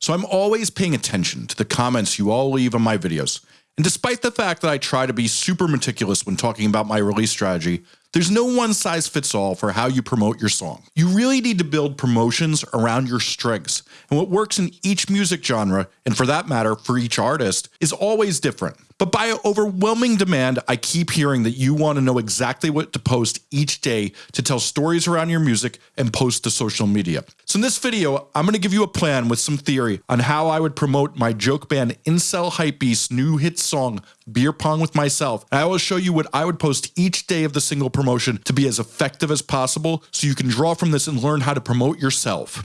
so I'm always paying attention to the comments you all leave on my videos. And despite the fact that I try to be super meticulous when talking about my release strategy, there's no one size fits all for how you promote your song. You really need to build promotions around your strengths, and what works in each music genre, and for that matter for each artist, is always different. But by overwhelming demand, I keep hearing that you want to know exactly what to post each day to tell stories around your music and post to social media. So in this video, I'm going to give you a plan with some theory on how I would promote my joke band Incel Hypebeast's new hit song, Beer Pong with Myself. And I will show you what I would post each day of the single promotion to be as effective as possible so you can draw from this and learn how to promote yourself.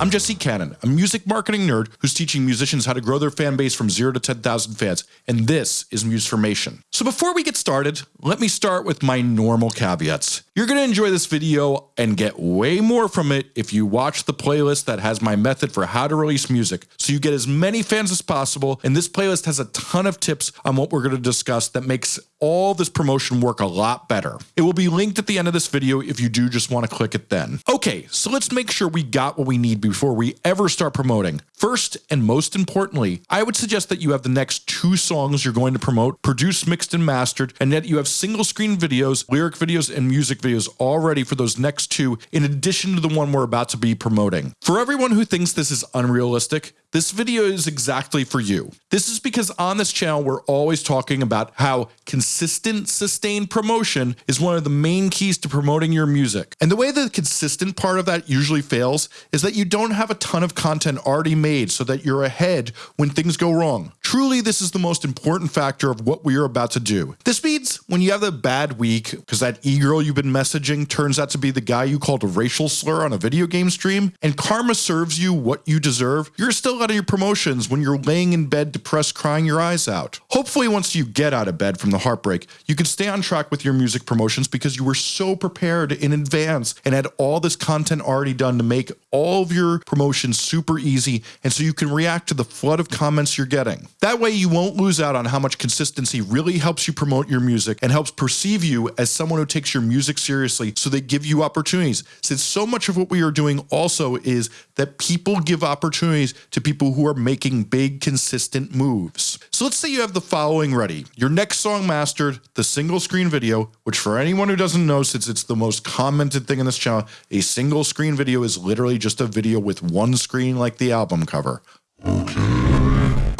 I'm Jesse Cannon, a music marketing nerd who's teaching musicians how to grow their fan base from 0 to 10,000 fans, and this is Musformation. So before we get started, let me start with my normal caveats. You're going to enjoy this video and get way more from it if you watch the playlist that has my method for how to release music, so you get as many fans as possible, and this playlist has a ton of tips on what we're going to discuss that makes all this promotion work a lot better. It will be linked at the end of this video if you do just want to click it then. Okay, so let's make sure we got what we need before we ever start promoting. First and most importantly, I would suggest that you have the next two songs you're going to promote produced, mixed, and mastered, and that you have single screen videos, lyric videos, and music videos all ready for those next two, in addition to the one we're about to be promoting. For everyone who thinks this is unrealistic, this video is exactly for you. This is because on this channel, we're always talking about how consistent, sustained promotion is one of the main keys to promoting your music. And the way the consistent part of that usually fails is that you don't have a ton of content already made so that you're ahead when things go wrong. Truly, this is the most important factor of what we are about to do. This means when you have a bad week because that e-girl you've been messaging turns out to be the guy you called a racial slur on a video game stream and karma serves you what you deserve, you're still out of your promotions when you're laying in bed depressed crying your eyes out. Hopefully once you get out of bed from the heartbreak, you can stay on track with your music promotions because you were so prepared in advance and had all this content already done to make all of your promotions super easy and so you can react to the flood of comments you're getting. That way you won't lose out on how much consistency really helps you promote your music and helps perceive you as someone who takes your music seriously so they give you opportunities. Since so much of what we are doing also is that people give opportunities to people who are making big consistent moves. So let's say you have the following ready. Your next song mastered, the single screen video, which for anyone who doesn't know since it's the most commented thing in this channel, a single screen video is literally just a video with one screen like the album cover.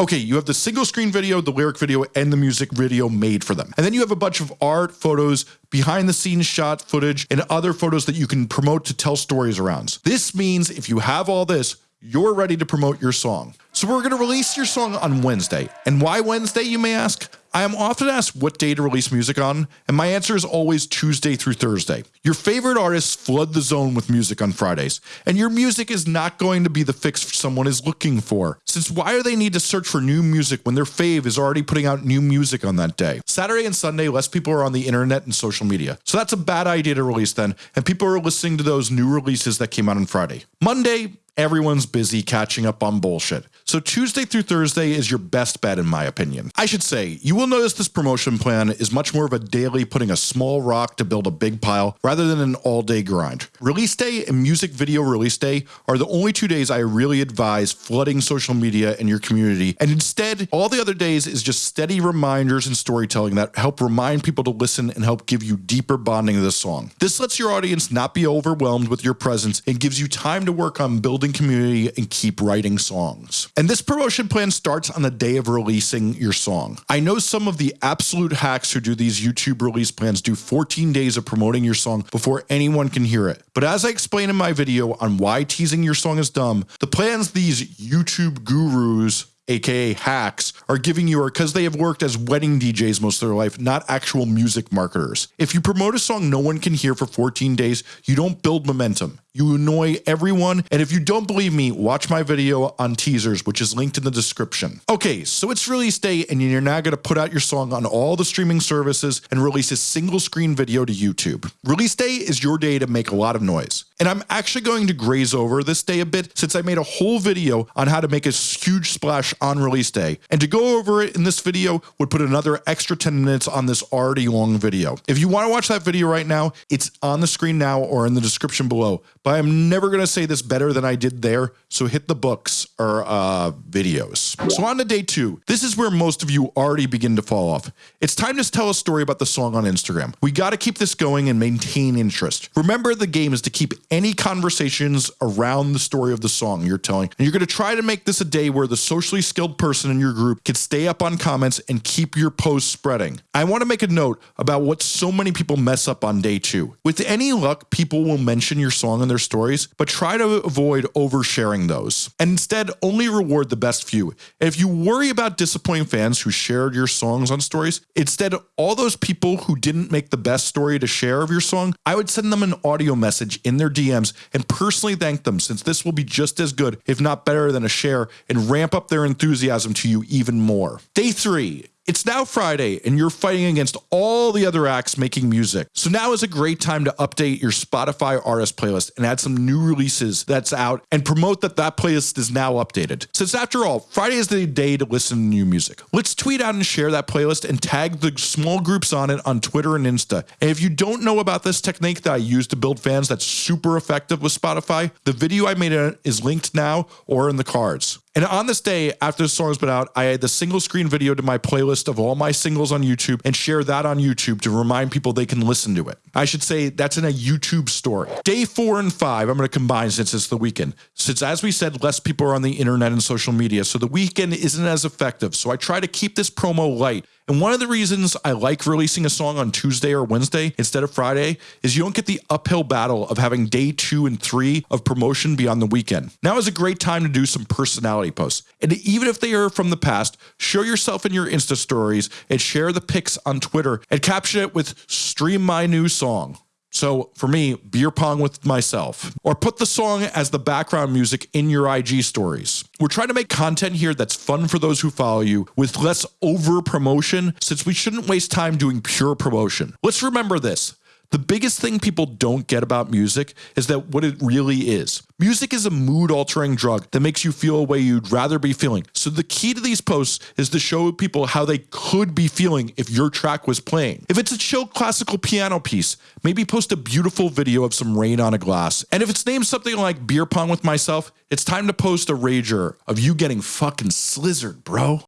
Okay, you have the single screen video, the lyric video, and the music video made for them. And then you have a bunch of art, photos, behind the scenes shot footage, and other photos that you can promote to tell stories around. This means if you have all this, you're ready to promote your song. So we're going to release your song on Wednesday. And why Wednesday, you may ask? I am often asked what day to release music on, and my answer is always Tuesday through Thursday. Your favorite artists flood the zone with music on Fridays, and your music is not going to be the fix someone is looking for. Since why do they need to search for new music when their fave is already putting out new music on that day? Saturday and Sunday, less people are on the internet and social media. So that's a bad idea to release then, and people are listening to those new releases that came out on Friday. Monday, everyone's busy catching up on bullshit. So Tuesday through Thursday is your best bet in my opinion. I should say, you will notice this promotion plan is much more of a daily putting a small rock to build a big pile rather than an all day grind. Release day and music video release day are the only two days I really advise flooding social media and your community. And instead, all the other days is just steady reminders and storytelling that help remind people to listen and help give you deeper bonding to the song. This lets your audience not be overwhelmed with your presence and gives you time to work on building community and keep writing songs. And this promotion plan starts on the day of releasing your song. I know some of the absolute hacks who do these YouTube release plans do 14 days of promoting your song before anyone can hear it. But as I explain in my video on why teasing your song is dumb, the plans these YouTube gurus aka hacks, are giving you are because they have worked as wedding DJs most of their life, not actual music marketers. If you promote a song no one can hear for 14 days, you don't build momentum. You annoy everyone. And if you don't believe me, watch my video on teasers, which is linked in the description. Okay, so it's release day and you're now going to put out your song on all the streaming services and release a single screen video to YouTube. Release day is your day to make a lot of noise. And I'm actually going to graze over this day a bit since I made a whole video on how to make a huge splash on release day. And to go over it in this video would put another extra 10 minutes on this already long video. If you want to watch that video right now, it's on the screen now or in the description below. But I'm never going to say this better than I did there. So hit the books or uh, videos. So on to day two. This is where most of you already begin to fall off. It's time to tell a story about the song on Instagram. We got to keep this going and maintain interest. Remember the game is to keep any conversations around the story of the song you're telling. And you're going to try to make this a day where the socially skilled person in your group can stay up on comments and keep your post spreading. I want to make a note about what so many people mess up on day two. With any luck, people will mention your song in their stories, but try to avoid oversharing those. And instead, only reward the best few. And if you worry about disappointing fans who shared your songs on stories, instead, all those people who didn't make the best story to share of your song, I would send them an audio message in their DMs and personally thank them since this will be just as good, if not better than a share and ramp up their enthusiasm to you even more. Day three, it's now Friday and you're fighting against all the other acts making music. So now is a great time to update your Spotify artist playlist and add some new releases that's out and promote that that playlist is now updated. Since after all, Friday is the day to listen to new music. Let's tweet out and share that playlist and tag the small groups on it on Twitter and Insta. And if you don't know about this technique that I use to build fans that's super effective with Spotify, the video I made is linked now or in the cards. And on this day, after the song's been out, I add the single screen video to my playlist of all my singles on YouTube and share that on YouTube to remind people they can listen to it. I should say that's in a YouTube story. Day four and five, I'm going to combine since it's the weekend. Since, as we said, less people are on the internet and social media, so the weekend isn't as effective. So I try to keep this promo light and one of the reasons I like releasing a song on Tuesday or Wednesday instead of Friday is you don't get the uphill battle of having day two and three of promotion beyond the weekend. Now is a great time to do some personality posts. And even if they are from the past, show yourself in your Insta stories and share the pics on Twitter and caption it with stream my new song. So for me, beer pong with myself, or put the song as the background music in your IG stories. We're trying to make content here that's fun for those who follow you with less over promotion since we shouldn't waste time doing pure promotion. Let's remember this. The biggest thing people don't get about music is that what it really is. Music is a mood altering drug that makes you feel a way you'd rather be feeling. So the key to these posts is to show people how they could be feeling if your track was playing. If it's a chill classical piano piece, maybe post a beautiful video of some rain on a glass. And if it's named something like beer pong with myself, it's time to post a rager of you getting fucking slizzard, bro.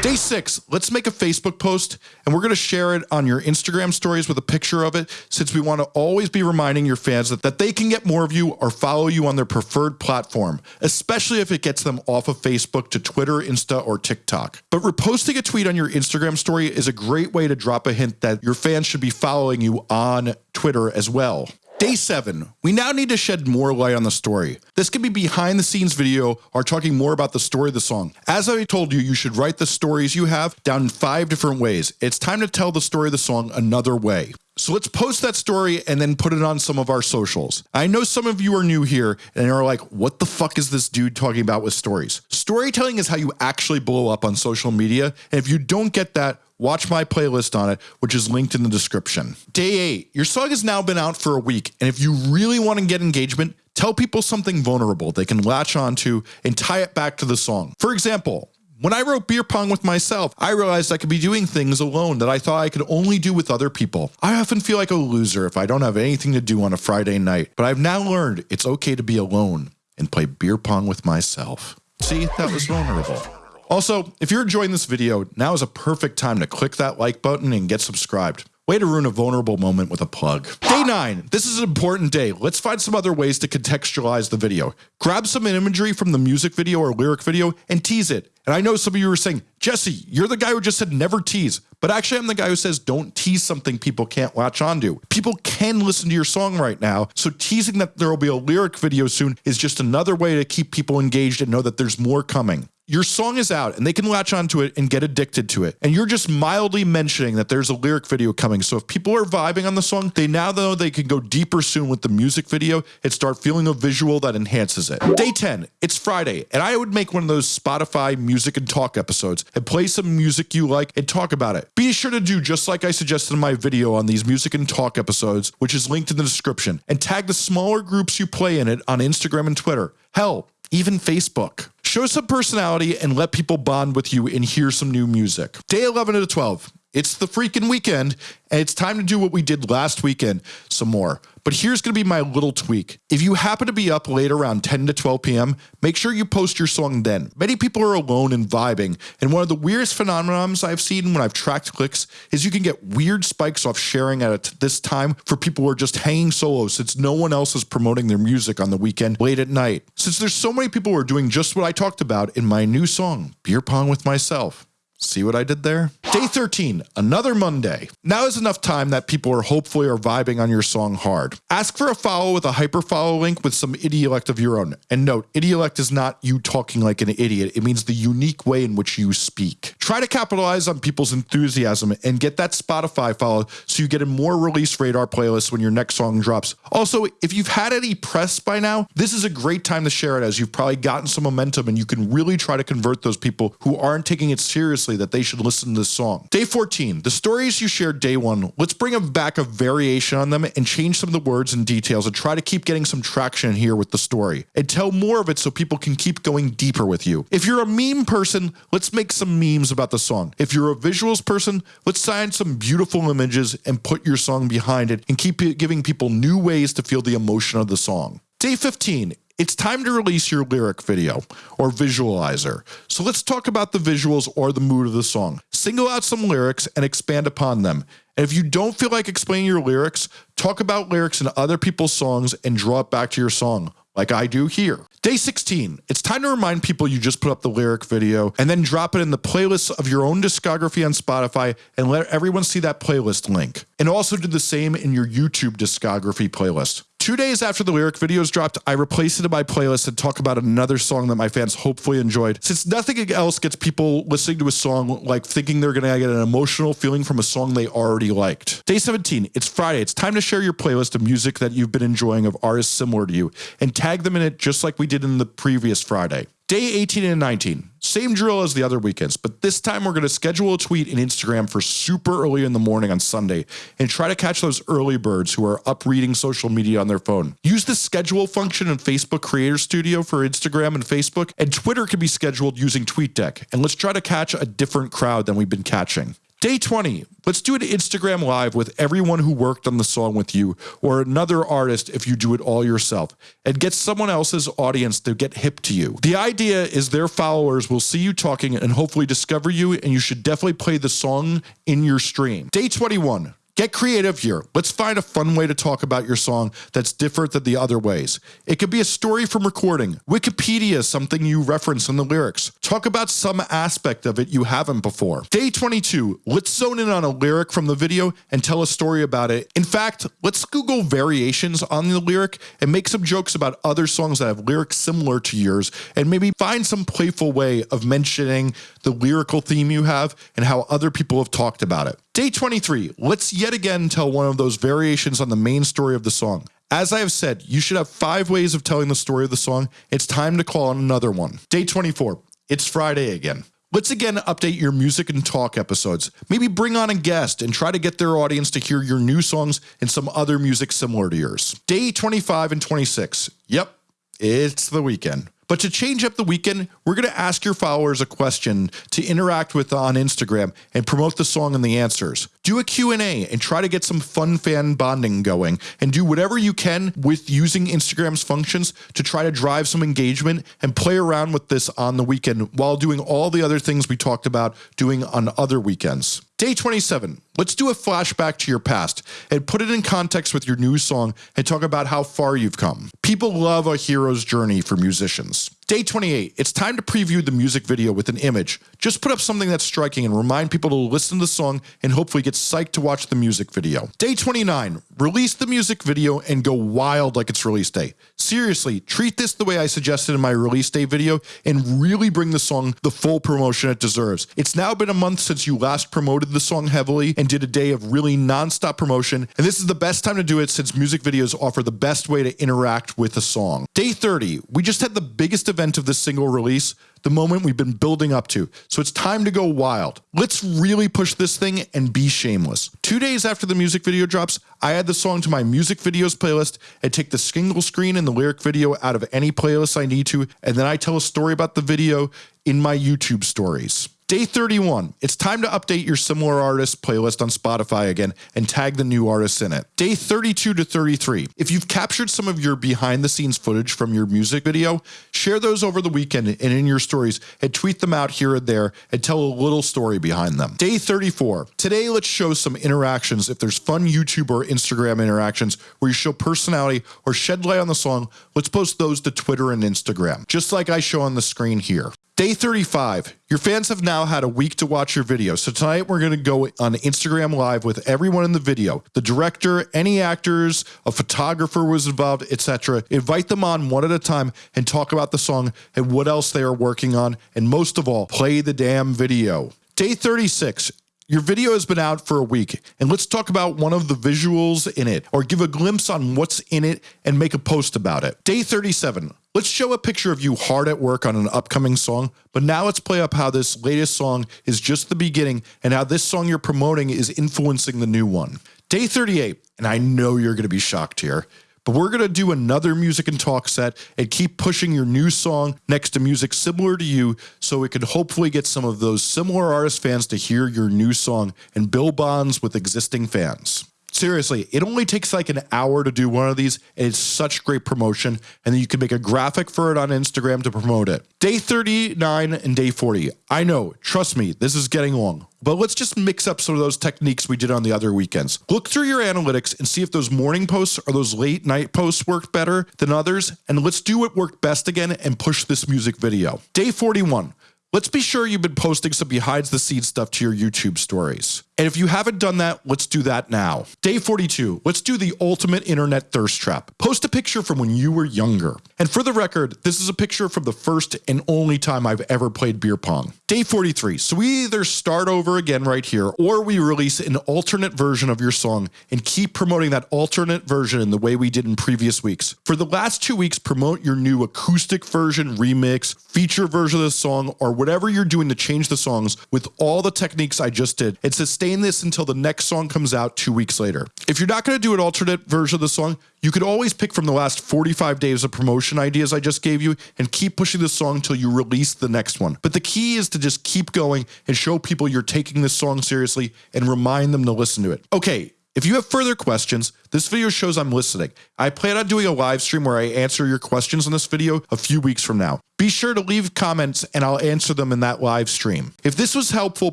Day six, let's make a Facebook post and we're going to share it on your Instagram stories with a picture of it since we want to always be reminding your fans that, that they can get more of you or follow you on their preferred platform, especially if it gets them off of Facebook to Twitter, Insta, or TikTok. But reposting a tweet on your Instagram story is a great way to drop a hint that your fans should be following you on Twitter as well. Day seven, we now need to shed more light on the story. This could be behind the scenes video or talking more about the story of the song. As I told you, you should write the stories you have down in five different ways. It's time to tell the story of the song another way. So let's post that story and then put it on some of our socials. I know some of you are new here and are like, what the fuck is this dude talking about with stories? Storytelling is how you actually blow up on social media. And if you don't get that, watch my playlist on it, which is linked in the description. Day eight, your song has now been out for a week. And if you really want to get engagement, tell people something vulnerable they can latch onto and tie it back to the song. For example, when I wrote beer pong with myself, I realized I could be doing things alone that I thought I could only do with other people. I often feel like a loser if I don't have anything to do on a Friday night, but I've now learned it's okay to be alone and play beer pong with myself. See, that was vulnerable. Also, if you're enjoying this video, now is a perfect time to click that like button and get subscribed. Way to ruin a vulnerable moment with a plug. Day 9. This is an important day. Let's find some other ways to contextualize the video. Grab some imagery from the music video or lyric video and tease it. And I know some of you are saying, Jesse, you're the guy who just said never tease. But actually, I'm the guy who says don't tease something people can't latch onto. People can listen to your song right now. So teasing that there will be a lyric video soon is just another way to keep people engaged and know that there's more coming. Your song is out and they can latch onto it and get addicted to it. And you're just mildly mentioning that there's a lyric video coming. So if people are vibing on the song, they now know they can go deeper soon with the music video and start feeling a visual that enhances it. Day 10, it's Friday, and I would make one of those Spotify music and talk episodes and play some music you like and talk about it. Be sure to do just like I suggested in my video on these music and talk episodes, which is linked in the description, and tag the smaller groups you play in it on Instagram and Twitter. Hell, even Facebook. Show some personality and let people bond with you and hear some new music. Day 11 to 12. It's the freaking weekend, and it's time to do what we did last weekend some more. But here's going to be my little tweak. If you happen to be up late around 10 to 12 p.m., make sure you post your song then. Many people are alone and vibing, and one of the weirdest phenomenons I've seen when I've tracked clicks is you can get weird spikes off sharing at this time for people who are just hanging solo since no one else is promoting their music on the weekend late at night. Since there's so many people who are doing just what I talked about in my new song, Beer Pong with Myself. See what I did there? Day 13, another Monday. Now is enough time that people are hopefully are vibing on your song hard. Ask for a follow with a hyper follow link with some idiolect of your own. And note, idiolect is not you talking like an idiot. It means the unique way in which you speak. Try to capitalize on people's enthusiasm and get that Spotify follow so you get a more release radar playlist when your next song drops. Also, if you've had any press by now, this is a great time to share it as you've probably gotten some momentum and you can really try to convert those people who aren't taking it seriously that they should listen to this song. Day 14, the stories you shared day one, let's bring them back a variation on them and change some of the words and details and try to keep getting some traction here with the story and tell more of it so people can keep going deeper with you. If you're a meme person, let's make some memes about the song. If you're a visuals person, let's sign some beautiful images and put your song behind it and keep giving people new ways to feel the emotion of the song. Day 15, it's time to release your lyric video or visualizer. So let's talk about the visuals or the mood of the song. Single out some lyrics and expand upon them. And if you don't feel like explaining your lyrics, talk about lyrics in other people's songs and draw it back to your song like I do here. Day 16, it's time to remind people you just put up the lyric video and then drop it in the playlist of your own discography on Spotify and let everyone see that playlist link. And also do the same in your YouTube discography playlist. Two days after the lyric videos dropped, I replaced it in my playlist and talk about another song that my fans hopefully enjoyed. Since nothing else gets people listening to a song like thinking they're going to get an emotional feeling from a song they already liked. Day 17, it's Friday. It's time to share your playlist of music that you've been enjoying of artists similar to you and tag them in it just like we did in the previous Friday. Day 18 and 19, same drill as the other weekends, but this time we're going to schedule a tweet in Instagram for super early in the morning on Sunday and try to catch those early birds who are up reading social media on their phone. Use the schedule function in Facebook Creator Studio for Instagram and Facebook, and Twitter can be scheduled using TweetDeck. And let's try to catch a different crowd than we've been catching. Day 20, let's do an Instagram live with everyone who worked on the song with you or another artist if you do it all yourself and get someone else's audience to get hip to you. The idea is their followers will see you talking and hopefully discover you and you should definitely play the song in your stream. Day 21, Get creative here. Let's find a fun way to talk about your song that's different than the other ways. It could be a story from recording. Wikipedia is something you reference in the lyrics. Talk about some aspect of it you haven't before. Day 22, let's zone in on a lyric from the video and tell a story about it. In fact, let's Google variations on the lyric and make some jokes about other songs that have lyrics similar to yours and maybe find some playful way of mentioning the lyrical theme you have and how other people have talked about it. Day 23, let's yet again tell one of those variations on the main story of the song. As I have said, you should have five ways of telling the story of the song. It's time to call on another one. Day 24, it's Friday again. Let's again update your music and talk episodes. Maybe bring on a guest and try to get their audience to hear your new songs and some other music similar to yours. Day 25 and 26. Yep, it's the weekend. But to change up the weekend, we're going to ask your followers a question to interact with on Instagram and promote the song and the answers. Do a Q&A and try to get some fun fan bonding going and do whatever you can with using Instagram's functions to try to drive some engagement and play around with this on the weekend while doing all the other things we talked about doing on other weekends. Day 27, let's do a flashback to your past and put it in context with your new song and talk about how far you've come. People love a hero's journey for musicians. Day 28, it's time to preview the music video with an image. Just put up something that's striking and remind people to listen to the song and hopefully get psyched to watch the music video. Day 29, release the music video and go wild like it's release day. Seriously, treat this the way I suggested in my release day video and really bring the song the full promotion it deserves. It's now been a month since you last promoted the song heavily and did a day of really non-stop promotion, and this is the best time to do it since music videos offer the best way to interact with a song. Day 30, we just had the biggest event of this single release, the moment we've been building up to. So it's time to go wild. Let's really push this thing and be shameless. Two days after the music video drops, I add the song to my music videos playlist and take the single screen and the lyric video out of any playlist I need to, and then I tell a story about the video in my YouTube stories. Day 31, it's time to update your similar artists playlist on Spotify again and tag the new artists in it. Day 32 to 33, if you've captured some of your behind the scenes footage from your music video, share those over the weekend and in your stories and tweet them out here and there and tell a little story behind them. Day 34, today let's show some interactions. If there's fun YouTube or Instagram interactions where you show personality or shed light on the song, let's post those to Twitter and Instagram, just like I show on the screen here. Day 35. Your fans have now had a week to watch your video. So tonight we're going to go on Instagram live with everyone in the video. The director, any actors, a photographer was involved, etc. Invite them on one at a time and talk about the song and what else they are working on and most of all, play the damn video. Day 36. Your video has been out for a week and let's talk about one of the visuals in it or give a glimpse on what's in it and make a post about it. Day 37. Let's show a picture of you hard at work on an upcoming song, but now let's play up how this latest song is just the beginning and how this song you're promoting is influencing the new one. Day 38, and I know you're going to be shocked here, but we're going to do another music and talk set and keep pushing your new song next to music similar to you so we can hopefully get some of those similar artist fans to hear your new song and build bonds with existing fans. Seriously, it only takes like an hour to do one of these. And it's such great promotion. And then you can make a graphic for it on Instagram to promote it. Day 39 and day 40. I know, trust me, this is getting long. But let's just mix up some of those techniques we did on the other weekends. Look through your analytics and see if those morning posts or those late night posts worked better than others. And let's do what worked best again and push this music video. Day 41. Let's be sure you've been posting some behind the scenes stuff to your YouTube stories. And if you haven't done that, let's do that now. Day 42, let's do the ultimate internet thirst trap. Post a picture from when you were younger. And for the record, this is a picture from the first and only time I've ever played beer pong. Day 43, so we either start over again right here or we release an alternate version of your song and keep promoting that alternate version in the way we did in previous weeks. For the last two weeks, promote your new acoustic version, remix, feature version of the song, or whatever you're doing to change the songs with all the techniques I just did and sustain this until the next song comes out two weeks later. If you're not going to do an alternate version of the song, you could always pick from the last 45 days of promotion ideas I just gave you and keep pushing the song until you release the next one. But the key is to just keep going and show people you're taking this song seriously and remind them to listen to it. Okay, if you have further questions, this video shows I'm listening. I plan on doing a live stream where I answer your questions in this video a few weeks from now. Be sure to leave comments and I'll answer them in that live stream. If this was helpful,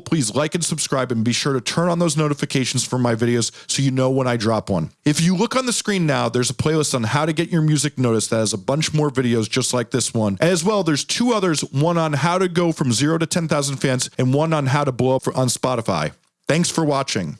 please like and subscribe and be sure to turn on those notifications for my videos so you know when I drop one. If you look on the screen now, there's a playlist on how to get your music noticed that has a bunch more videos just like this one. As well, there's two others, one on how to go from zero to 10,000 fans and one on how to blow up on Spotify. Thanks for watching.